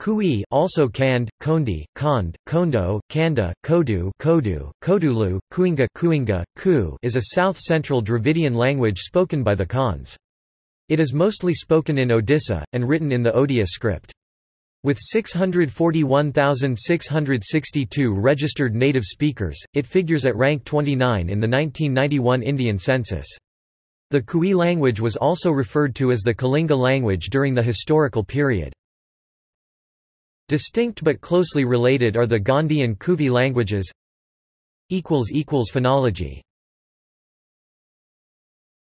Kui also Kand, Kondi, Kond, Kondo, Kanda, Kodu, Kodu, Kodulu, Kuinga, Kuinga, Ku is a south-central Dravidian language spoken by the Khans. It is mostly spoken in Odisha, and written in the Odia script. With 641,662 registered native speakers, it figures at rank 29 in the 1991 Indian census. The Kui language was also referred to as the Kalinga language during the historical period. Distinct but closely related are the Gondi and Kuvi languages. Phonology